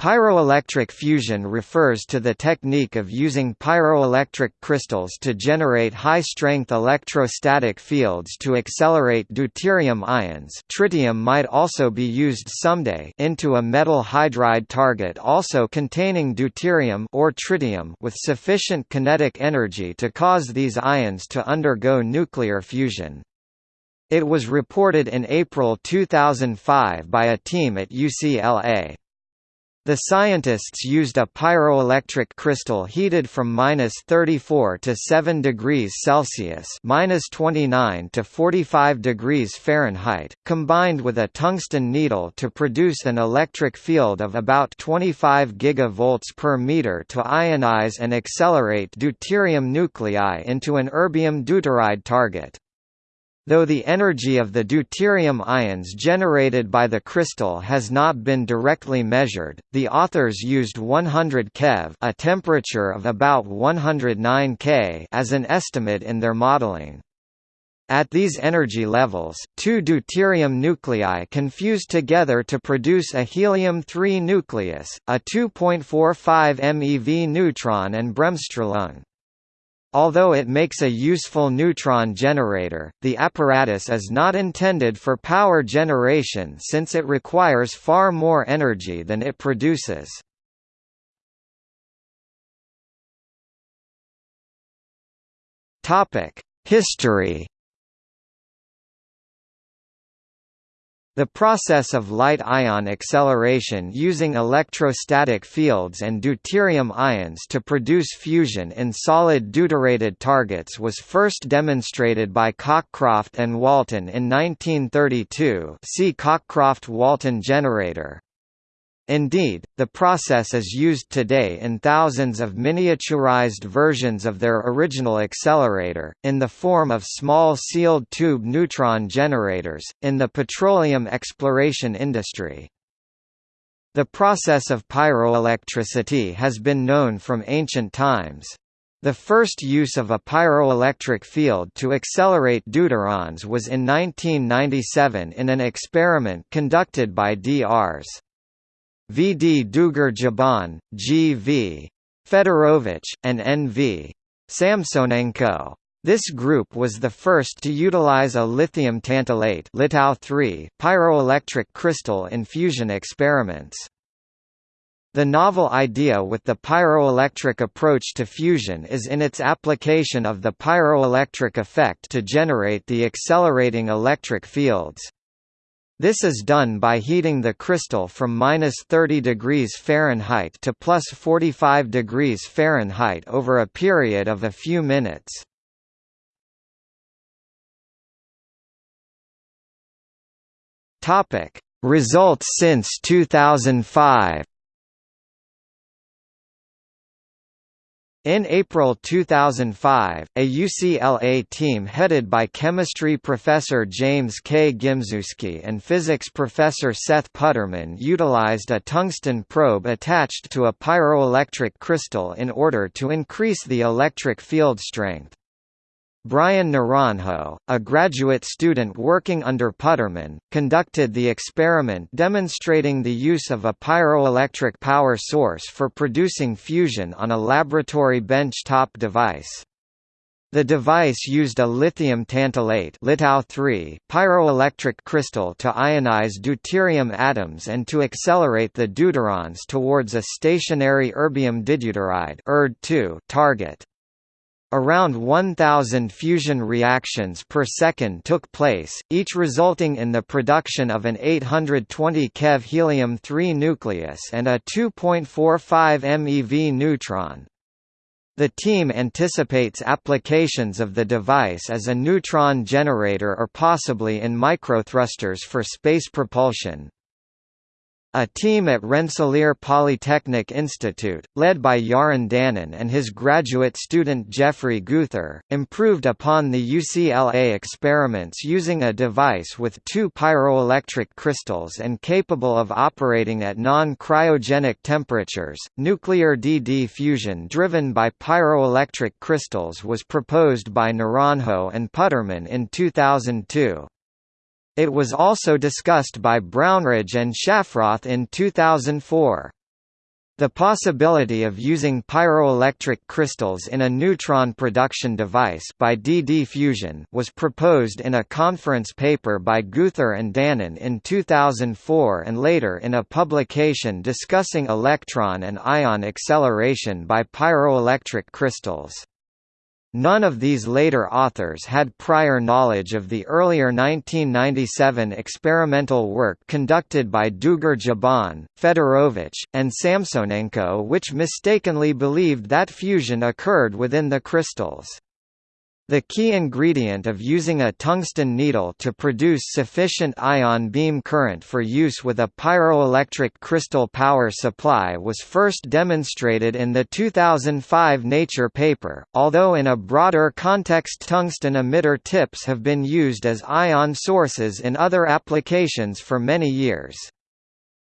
Pyroelectric fusion refers to the technique of using pyroelectric crystals to generate high-strength electrostatic fields to accelerate deuterium ions tritium might also be used someday into a metal hydride target also containing deuterium or tritium with sufficient kinetic energy to cause these ions to undergo nuclear fusion. It was reported in April 2005 by a team at UCLA. The scientists used a pyroelectric crystal heated from minus 34 to 7 degrees Celsius minus 29 to 45 degrees Fahrenheit, combined with a tungsten needle to produce an electric field of about 25 gigavolts per meter to ionize and accelerate deuterium nuclei into an erbium deuteride target. Though the energy of the deuterium ions generated by the crystal has not been directly measured, the authors used 100 keV a temperature of about 109 K as an estimate in their modeling. At these energy levels, two deuterium nuclei can fuse together to produce a helium-3 nucleus, a 2.45 MeV neutron and bremsstrahlung. Although it makes a useful neutron generator, the apparatus is not intended for power generation since it requires far more energy than it produces. History The process of light-ion acceleration using electrostatic fields and deuterium ions to produce fusion in solid deuterated targets was first demonstrated by Cockcroft and Walton in 1932 see Cockcroft–Walton generator. Indeed, the process is used today in thousands of miniaturized versions of their original accelerator, in the form of small sealed tube neutron generators, in the petroleum exploration industry. The process of pyroelectricity has been known from ancient times. The first use of a pyroelectric field to accelerate deuterons was in 1997 in an experiment conducted by Drs. V. D. Dougar Jabon, G. V. Fedorovich, and N. V. Samsonenko. This group was the first to utilize a lithium tantalate pyroelectric crystal in fusion experiments. The novel idea with the pyroelectric approach to fusion is in its application of the pyroelectric effect to generate the accelerating electric fields. This is done by heating the crystal from minus 30 degrees Fahrenheit to plus 45 degrees Fahrenheit over a period of a few minutes. Topic: Results since 2005. In April 2005, a UCLA team headed by chemistry professor James K. Gimzewski and physics professor Seth Putterman utilized a tungsten probe attached to a pyroelectric crystal in order to increase the electric field strength. Brian Naranjo, a graduate student working under Putterman, conducted the experiment demonstrating the use of a pyroelectric power source for producing fusion on a laboratory bench-top device. The device used a lithium tantalate pyroelectric crystal to ionize deuterium atoms and to accelerate the deuterons towards a stationary erbium dideuteride target. Around 1,000 fusion reactions per second took place, each resulting in the production of an 820 keV helium-3 nucleus and a 2.45 MeV neutron. The team anticipates applications of the device as a neutron generator or possibly in microthrusters for space propulsion. A team at Rensselaer Polytechnic Institute, led by Yaron Danon and his graduate student Jeffrey Geuther, improved upon the UCLA experiments using a device with two pyroelectric crystals and capable of operating at non-cryogenic temperatures. Nuclear DD fusion driven by pyroelectric crystals was proposed by Naranjo and Putterman in 2002. It was also discussed by Brownridge and Shafroth in 2004. The possibility of using pyroelectric crystals in a neutron production device by DD fusion was proposed in a conference paper by Geuther and Danon in 2004 and later in a publication discussing electron and ion acceleration by pyroelectric crystals. None of these later authors had prior knowledge of the earlier 1997 experimental work conducted by Dougar-Jabon, Fedorovich, and Samsonenko which mistakenly believed that fusion occurred within the crystals. The key ingredient of using a tungsten needle to produce sufficient ion beam current for use with a pyroelectric crystal power supply was first demonstrated in the 2005 Nature paper, although in a broader context tungsten emitter tips have been used as ion sources in other applications for many years.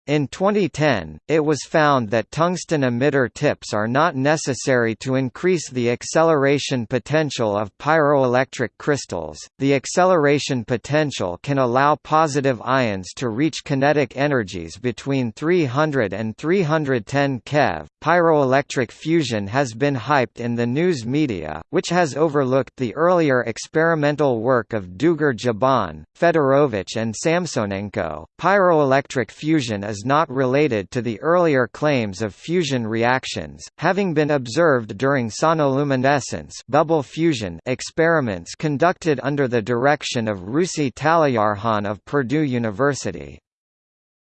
In 2010, it was found that tungsten emitter tips are not necessary to increase the acceleration potential of pyroelectric crystals. The acceleration potential can allow positive ions to reach kinetic energies between 300 and 310 keV. Pyroelectric fusion has been hyped in the news media, which has overlooked the earlier experimental work of Dougar-Jabon, Fedorovich, and Samsonenko. Pyroelectric fusion is not related to the earlier claims of fusion reactions, having been observed during sonoluminescence bubble fusion experiments conducted under the direction of Russi Taleyarkhan of Purdue University.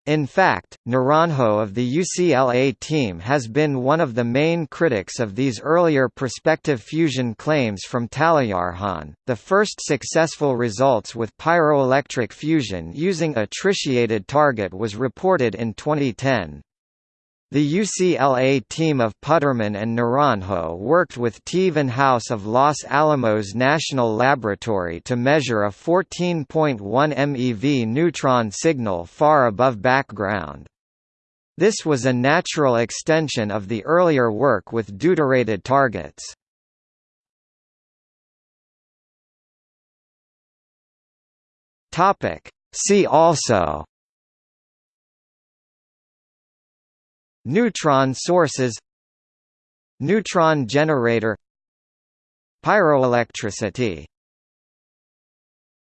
In fact, Naranjo of the UCLA team has been one of the main critics of these earlier prospective fusion claims from Taleyarkhan. The first successful results with pyroelectric fusion using a tritiated target was reported in 2010. The UCLA team of Putterman and Naranjo worked with T. Venhaus of Los Alamos National Laboratory to measure a 14.1 MeV neutron signal far above background. This was a natural extension of the earlier work with deuterated targets. See also Neutron sources Neutron generator Pyroelectricity